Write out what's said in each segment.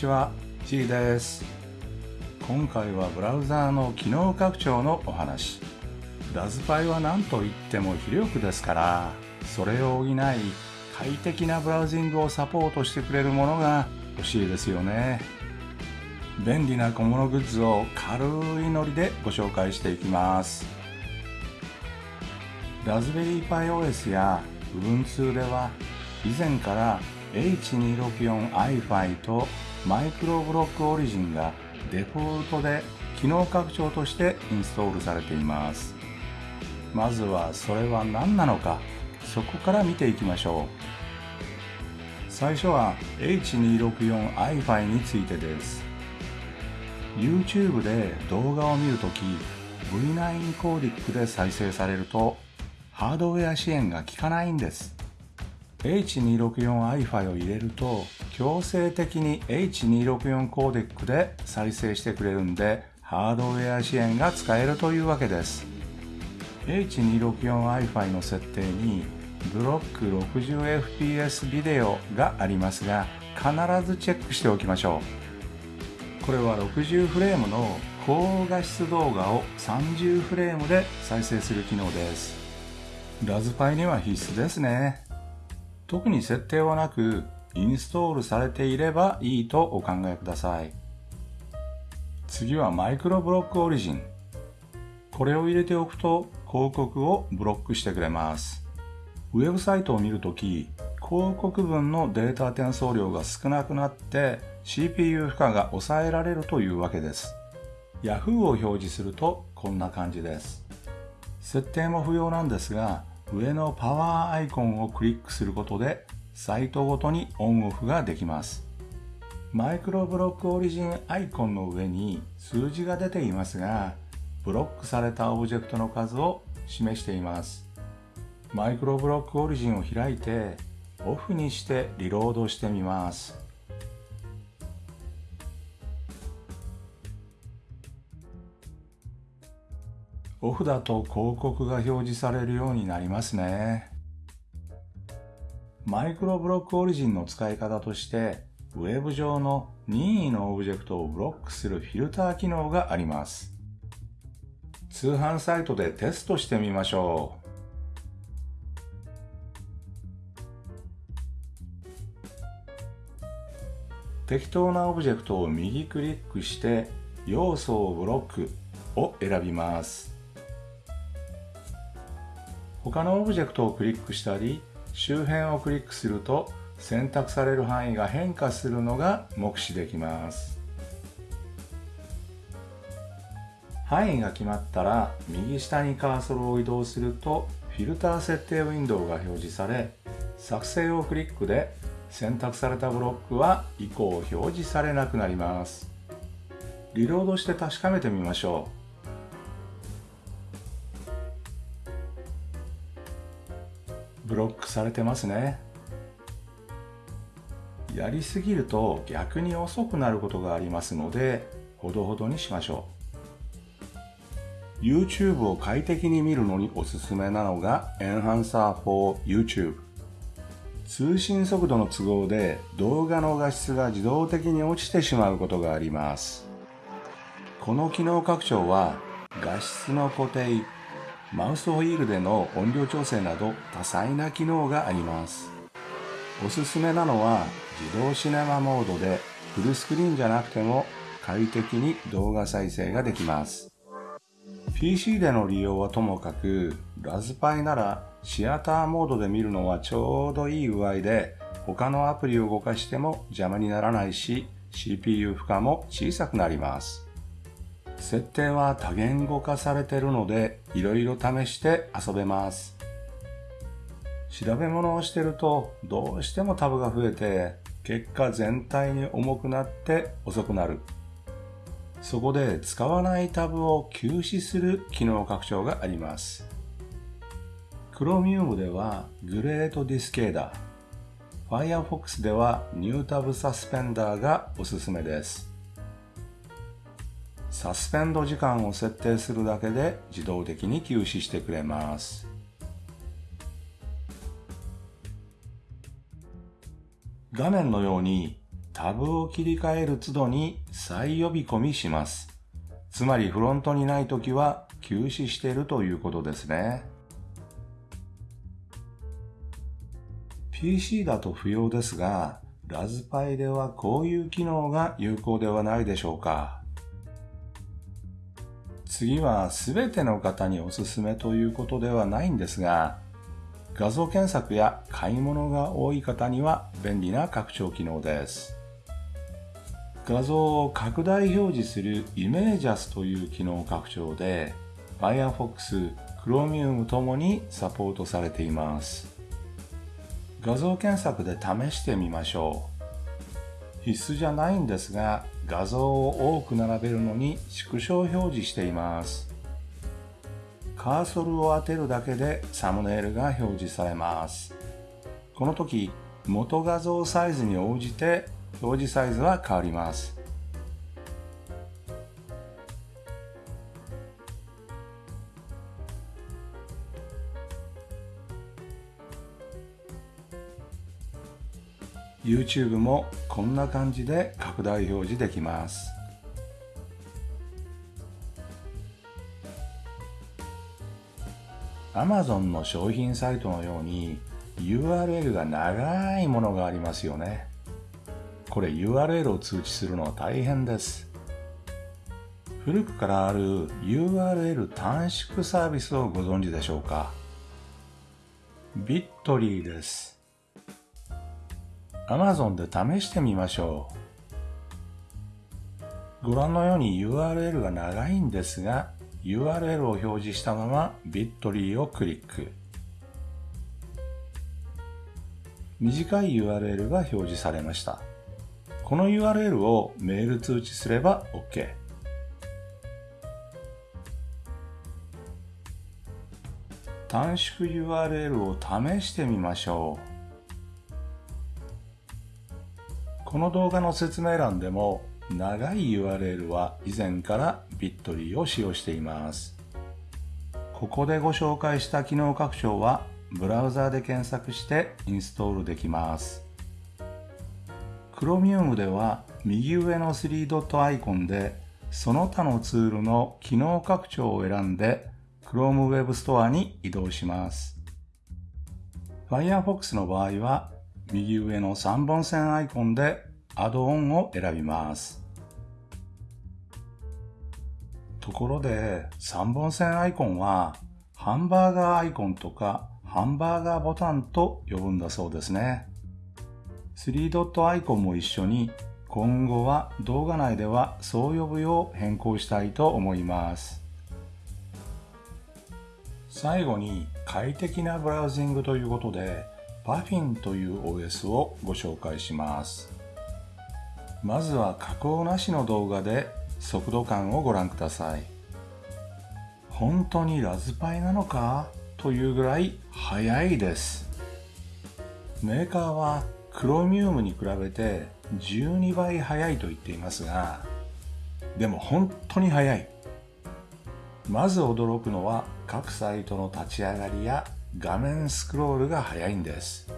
ちは G です。今回はブラウザーの機能拡張のお話。ラズパイは何と言っても非力ですからそれを補い快適なブラウジングをサポートしてくれるものが欲しいですよね。便利な小物グッズを軽いノリでご紹介していきます。ラズベリーパイ OS や Ubuntu では以前から H264iFi とマイクロブロックオリジンがデフォルトで機能拡張としてインストールされています。まずはそれは何なのかそこから見ていきましょう。最初は H264iFi についてです。YouTube で動画を見るとき V9 コーディックで再生されるとハードウェア支援が効かないんです。H264iFi を入れると強制的に H264 コーデックで再生してくれるんでハードウェア支援が使えるというわけです。H264iFi の設定にブロック 60fps ビデオがありますが必ずチェックしておきましょう。これは60フレームの高画質動画を30フレームで再生する機能です。ラズパイには必須ですね。特に設定はなくインストールされていればいいとお考えください。次はマイクロブロックオリジン。これを入れておくと広告をブロックしてくれます。ウェブサイトを見るとき広告文のデータ転送量が少なくなって CPU 負荷が抑えられるというわけです。Yahoo を表示するとこんな感じです。設定も不要なんですが上のパワーアイコンをクリックすることでサイトごとにオンオフができます。マイクロブロックオリジンアイコンの上に数字が出ていますがブロックされたオブジェクトの数を示しています。マイクロブロックオリジンを開いてオフにしてリロードしてみます。オフだと広告が表示されるようになりますね。マイクロブロックオリジンの使い方として、ウェブ上の任意のオブジェクトをブロックするフィルター機能があります。通販サイトでテストしてみましょう。適当なオブジェクトを右クリックして要素をブロックを選びます。他のオブジェクトをクリックしたり周辺をクリックすると選択される範囲が変化するのが目視できます。範囲が決まったら右下にカーソルを移動するとフィルター設定ウィンドウが表示され作成をクリックで選択されたブロックは以降表示されなくなります。リロードして確かめてみましょう。ブロックされてますね。やりすぎると逆に遅くなることがありますのでほどほどにしましょう。YouTube を快適に見るのにおすすめなのが Enhancer for YouTube 通信速度の都合で動画の画質が自動的に落ちてしまうことがあります。この機能拡張は画質の固定マウスホイールでの音量調整など多彩な機能があります。おすすめなのは自動シネマモードでフルスクリーンじゃなくても快適に動画再生ができます。PC での利用はともかく、ラズパイならシアターモードで見るのはちょうどいい具合で他のアプリを動かしても邪魔にならないし CPU 負荷も小さくなります。設定は多言語化されているのでいろいろ試して遊べます。調べ物をしてるとどうしてもタブが増えて結果全体に重くなって遅くなる。そこで使わないタブを休止する機能拡張があります。Chromium ではグレートディスケーダー、Firefox ではニュータブサスペンダーがおすすめです。サスペンド時間を設定するだけで自動的に休止してくれます。画面のようにタブを切り替える都度に再呼び込みします。つまりフロントにないときは休止しているということですね。PC だと不要ですが、ラズパイではこういう機能が有効ではないでしょうか。次は全ての方におすすめということではないんですが、画像検索や買い物が多い方には便利な拡張機能です。画像を拡大表示するイメージャスという機能拡張で Firefox、Chromium ともにサポートされています。画像検索で試してみましょう。必須じゃないんですが画像を多く並べるのに縮小表示しています。カーソルを当てるだけでサムネイルが表示されます。この時、元画像サイズに応じて表示サイズは変わります。YouTube もこんな感じで拡大表示できます。Amazon の商品サイトのように URL が長いものがありますよね。これ URL を通知するのは大変です。古くからある URL 短縮サービスをご存知でしょうか？ビットリーです。Amazon で試してみましょう。ご覧のように URL が長いんですが、URL を表示したまま Bitly をクリック。短い URL が表示されました。この URL をメール通知すれば OK。短縮 URL を試してみましょう。この動画の説明欄でも長い URL は以前からビットリーを使用しています。ここでご紹介した機能拡張はブラウザーで検索してインストールできます。Chromium では右上の3ドットアイコンでその他のツールの機能拡張を選んで Chrome Web Store に移動します。Firefox の場合は右上の3本線アイコンでアドオンを選びます。ところで3本線アイコンはハンバーガーアイコンとかハンバーガーボタンと呼ぶんだそうですね。3ドットアイコンも一緒に今後は動画内ではそう呼ぶよう変更したいと思います。最後に快適なブラウジングということで Puffin という OS をご紹介します。まずは加工なしの動画で速度感をご覧ください。本当にラズパイなのかというぐらい速いです。メーカーはクロミウムに比べて12倍速いと言っていますが、でも本当に速い。まず驚くのは各サイトの立ち上がりや画面スクロールが速いんです。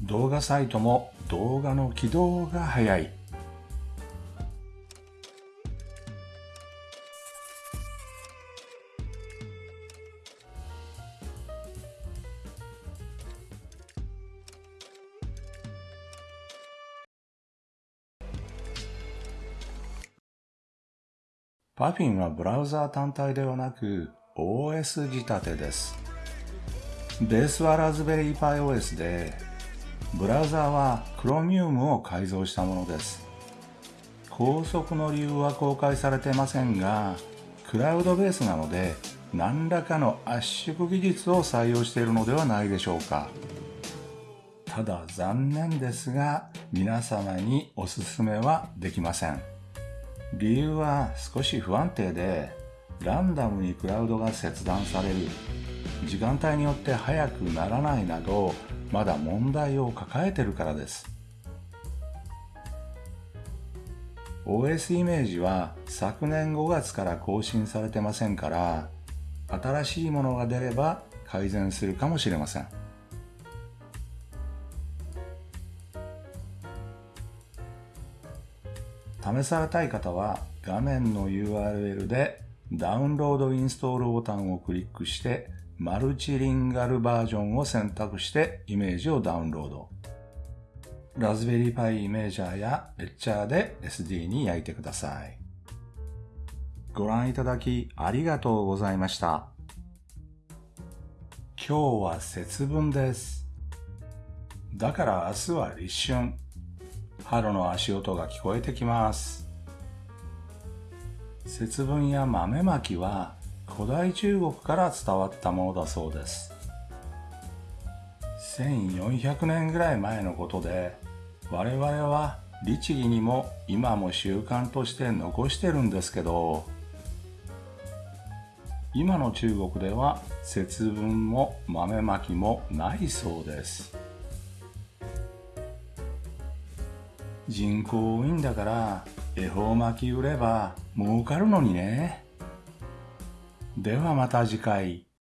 動画サイトも動画の起動が早い。パフィンはブラウザー単体ではなく OS 仕立てです。ベースはラズベリーパイ OS で、ブラウザーは Chromium を改造したものです。高速の理由は公開されてませんが、クラウドベースなので何らかの圧縮技術を採用しているのではないでしょうか。ただ残念ですが皆様におすすめはできません。理由は少し不安定でランダムにクラウドが切断される時間帯によって速くならないなどまだ問題を抱えてるからです OS イメージは昨年5月から更新されてませんから新しいものが出れば改善するかもしれません。試されたい方は画面の URL でダウンロードインストールボタンをクリックしてマルチリンガルバージョンを選択してイメージをダウンロード。ラズベリーパイイメージャーやレッチャーで SD に焼いてください。ご覧いただきありがとうございました。今日は節分です。だから明日は立春。春の足音が聞こえてきます。節分や豆まきは古代中国から伝わったものだそうです。1400年ぐらい前のことで、我々は律儀にも今も習慣として残してるんですけど、今の中国では節分も豆まきもないそうです。人口多いんだから恵方巻き売れば儲かるのにね。ではまた次回。